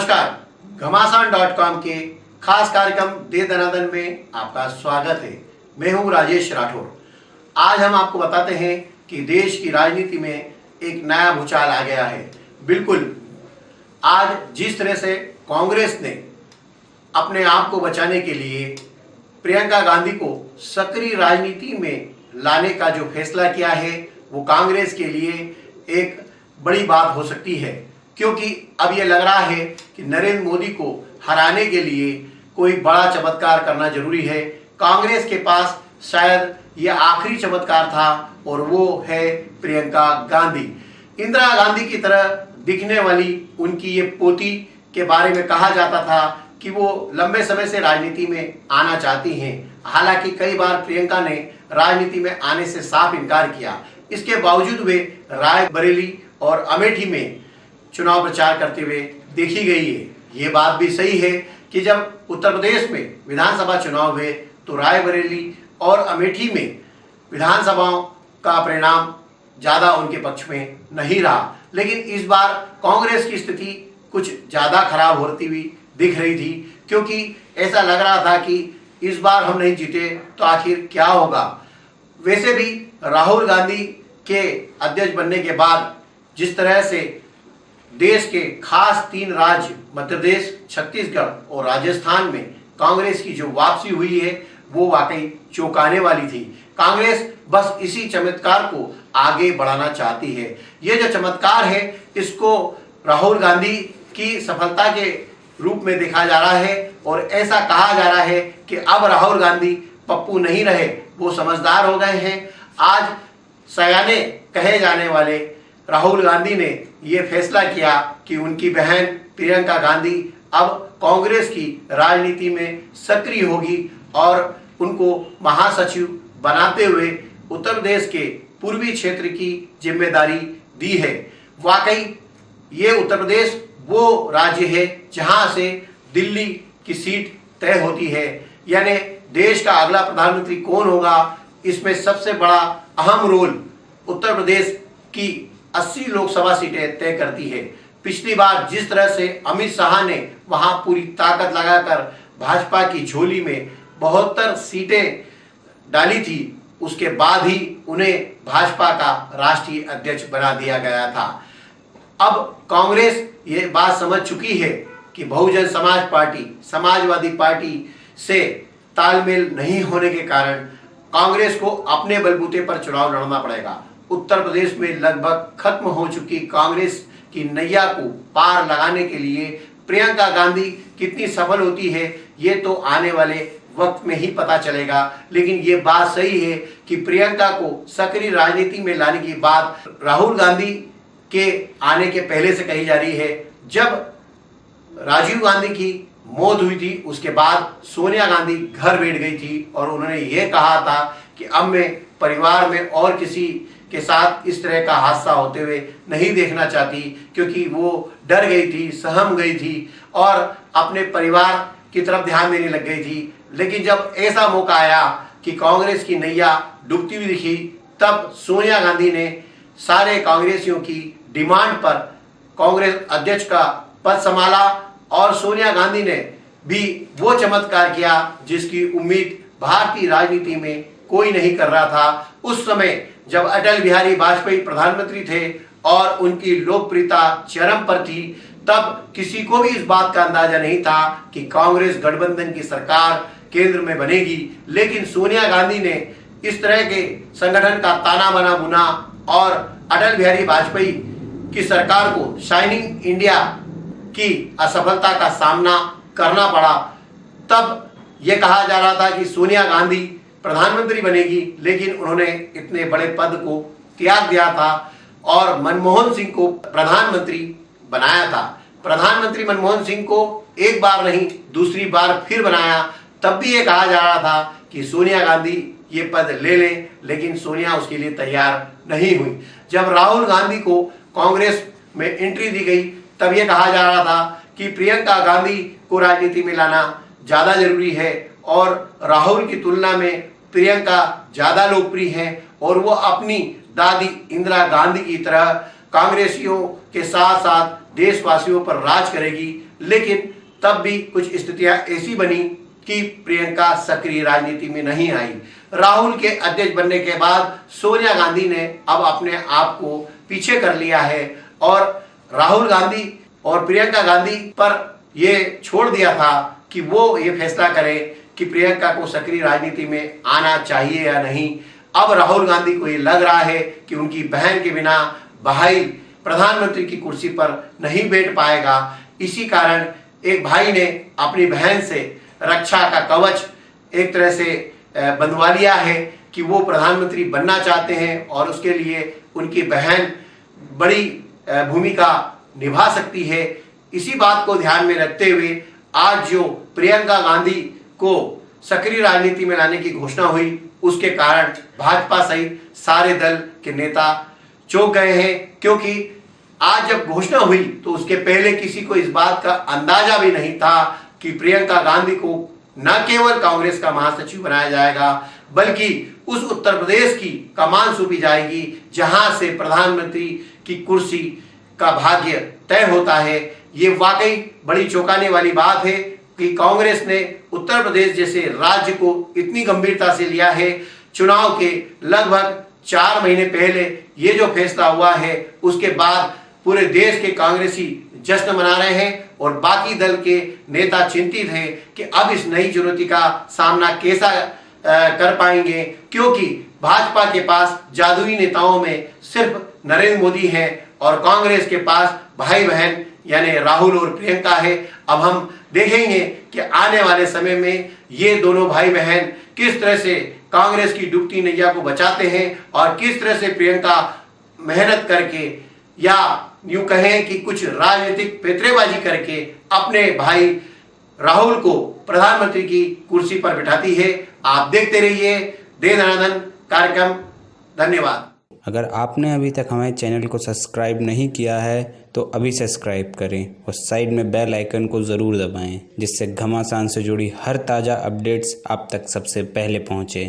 घमासान dot com के खास कार्यक्रम दे दनादन में आपका स्वागत है। मैं हूँ राजेश राठौर। आज हम आपको बताते हैं कि देश की राजनीति में एक नया भूचाल आ गया है। बिल्कुल, आज जिस तरह से कांग्रेस ने अपने आप को बचाने के लिए प्रियंका गांधी को सक्रिय राजनीति में लाने का जो फैसला किया है, वो कांग्रेस के लिए एक बड़ी बात हो सकती है। क्योंकि अब ये लग रहा है कि नरेंद्र मोदी को हराने के लिए कोई बड़ा चमत्कार करना ज़रूरी है। कांग्रेस के पास शायद ये आखिरी चमत्कार था और वो है प्रियंका गांधी। इंदिरा गांधी की तरह दिखने वाली उनकी ये पोती के बारे में कहा जाता था कि वो लंबे समय से राजनीति में आना चाहती हैं। हालाँकि कई बार प्रियंका ने राजनीति में आने से साफ़ इनकार किया। इसके बावजूद वे रायबरेली और अमेठी में चुनाव प्रचार करते हुए देखी गई है। ये बात भी सही है कि जब उत्तर प्रदेश में विधानसभा चुनाव हुए तो रायबरेली और अमेठी में विधानसभाओं का परिणाम ज़्यादा उनके पक्ष में नहीं रहा। लेकिन इस बार कांग्रेस की स्थिति कुछ ज़्यादा खराब होती हुई दिख रही थी, क्योंकि ऐसा लग रहा था कि इस बार हम नहीं जीते तो आखिर क्या होगा। वैसे भी राहुल गांधी के अध्यक्ष बनने के बाद जिस तरह से देश के खास तीन राज्य मध्य प्रदेश छत्तीसगढ़ और राजस्थान में कांग्रेस की जो वापसी हुई है, वो वाकई चौंकाने वाली थी। कांग्रेस बस इसी चमत्कार को आगे बढ़ाना चाहती है। ये जो चमत्कार है, इसको राहुल गांधी की सफलता के रूप में देखा जा रहा है और ऐसा कहा जा रहा है कि अब राहुल गांधी पप्पू नहीं रहे, वो समझदार हो गए हैं। आज सयाने कहे जाने वाले राहुल गांधी ने ये फैसला किया कि उनकी बहन प्रियंका गांधी अब कांग्रेस की राजनीति में सक्रिय होगी और उनको महासचिव बनाते हुए उत्तर प्रदेश के पूर्वी क्षेत्र की ज़िम्मेदारी दी है। वाकई ये उत्तर प्रदेश वो राज्य है जहाँ से दिल्ली की सीट तय होती है। यानी देश का अगला प्रधानमंत्री कौन होगा? इसमें सबसे बड़ा अहम रोल उत्तर प्रदेश की 80 लोकसभा सीटें तय करती है। पिछली बार जिस तरह से अमित शाह ने वहाँ पूरी ताकत लगाकर भाजपा की झोली में बहत्तर सीटें डाली थी, उसके बाद ही उन्हें भाजपा का राष्ट्रीय अध्यक्ष बना दिया गया था। अब कांग्रेस ये बात समझ चुकी है कि बहुजन समाज पार्टी, समाजवादी पार्टी से तालमेल नहीं होने के कारण कांग्रेस को अपने बलबूते पर चुनाव लड़ना पड़ेगा। उत्तर प्रदेश में लगभग खत्म हो चुकी कांग्रेस की नैया को पार लगाने के लिए प्रियंका गांधी कितनी सफल होती है, ये तो आने वाले वक्त में ही पता चलेगा। लेकिन ये बात सही है कि प्रियंका को सक्रिय राजनीति में लाने की बात राहुल गांधी के आने के पहले से कही जा रही है। जब राजीव गांधी की मौत हुई थी, उसके बाद सोनिया गांधी घर बैठ गई थी और उन्होंने ये कहा था कि अब मैं परिवार में और किसी के साथ इस तरह का हादसा होते हुए नहीं देखना चाहती, क्योंकि वो डर गई थी, सहम गई थी और अपने परिवार की तरफ़ ध्यान देने लग गई थी। लेकिन जब ऐसा मौका आया कि कांग्रेस की नैया डूबती हुई दिखी, तब सोनिया गांधी ने सारे कांग्रेसियों की डिमांड पर कांग्रेस अध्यक्ष का पद संभाला और सोनिया गांधी ने भी वो चमत्कार किया जिसकी उम्मीद भारतीय राजनीति में कोई नहीं कर रहा था। उस समय जब अटल बिहारी वाजपेयी प्रधानमंत्री थे और उनकी लोकप्रियता चरम पर थी, तब किसी को भी इस बात का अंदाज़ा नहीं था कि कांग्रेस गठबंधन की सरकार केंद्र में बनेगी। लेकिन सोनिया गांधी ने इस तरह के संगठन का ताना बना बुना और अटल बिहारी वाजपेयी की सरकार को शाइनिंग इंडिया की असफलता का सामना करना पड़ा, तब यह कहा जा रहा था कि सोनिया गांधी प्रधानमंत्री बनेगी, लेकिन उन्होंने इतने बड़े पद को त्याग दिया था और मनमोहन सिंह को प्रधानमंत्री बनाया था। प्रधानमंत्री मनमोहन सिंह को एक बार नहीं, दूसरी बार फिर बनाया। तब भी ये कहा जा रहा था कि सोनिया गांधी ये पद ले लें, लेकिन सोनिया उसके लिए तैयार नहीं हुई। जब राहुल गांधी को कांग्रेस में एंट्री दी गई, तब ये कहा जा रहा था कि प्रियंका गांधी को राजनीति में लाना ज़्यादा ज़रूरी है और राहुल की तुलना में प्रियंका ज़्यादा लोकप्रिय है और वो अपनी दादी इंदिरा गांधी की तरह कांग्रेसियों के साथ साथ देशवासियों पर राज करेगी। लेकिन तब भी कुछ स्थितियाँ ऐसी बनी कि प्रियंका सक्रिय राजनीति में नहीं आई। राहुल के अध्यक्ष बनने के बाद सोनिया गांधी ने अब अपने आप को पीछे कर लिया है और राहुल गांधी और प्रियंका गांधी पर यह छोड़ दिया था कि वो ये फैसला करे। कि प्रियंका को सक्रिय राजनीति में आना चाहिए या नहीं। अब राहुल गांधी को ये लग रहा है कि उनकी बहन के बिना भाई प्रधानमंत्री की कुर्सी पर नहीं बैठ पाएगा। इसी कारण एक भाई ने अपनी बहन से रक्षा का कवच एक तरह से बंधवा लिया है कि वो प्रधानमंत्री बनना चाहते हैं और उसके लिए उनकी बहन बड़ी भूमिका निभा सकती है। इसी बात को ध्यान में रखते हुए आज जो प्रियंका गांधी को सक्रिय राजनीति में लाने की घोषणा हुई। उसके कारण भाजपा सहित सारे दल के नेता चौंक गए हैं, क्योंकि आज जब घोषणा हुई तो उसके पहले किसी को इस बात का अंदाज़ा भी नहीं था कि प्रियंका गांधी को न केवल कांग्रेस का महासचिव बनाया जाएगा, बल्कि उस उत्तर प्रदेश की कमान सौंपी जाएगी, जहाँ से प्रधानमंत्री की कुर्सी का भाग्य तय होता है। ये वाकई बड़ी चौंकाने वाली बात है। कि कांग्रेस ने उत्तर प्रदेश जैसे राज्य को इतनी गंभीरता से लिया है। चुनाव के लगभग चार महीने पहले ये जो फैसला हुआ है, उसके बाद पूरे देश के कांग्रेसी जश्न मना रहे हैं और बाकी दल के नेता चिंतित हैं कि अब इस नई चुनौती का सामना कैसा कर पाएँगे। क्योंकि भाजपा के पास जादुई नेताओं में सिर्फ़ नरेंद्र मोदी है और कांग्रेस के पास भाई बहन यानी राहुल और प्रियंका है। अब हम देखेंगे कि आने वाले समय में ये दोनों भाई बहन किस तरह से कांग्रेस की डूबती नैया को बचाते हैं और किस तरह से प्रियंका मेहनत करके या यूँ कहें कि कुछ राजनीतिक पेतरेबाजी करके अपने भाई राहुल को प्रधानमंत्री की कुर्सी पर बिठाती है। आप देखते रहिए दे कार्यक्रम। धन्यवाद। अगर आपने अभी तक हमारे चैनल को सब्सक्राइब नहीं किया है तो अभी सब्सक्राइब करें और साइड में बेल आइकन को ज़रूर दबाएँ, जिससे घमासान से जुड़ी हर ताज़ा अपडेट्स आप तक सबसे पहले पहुँचे।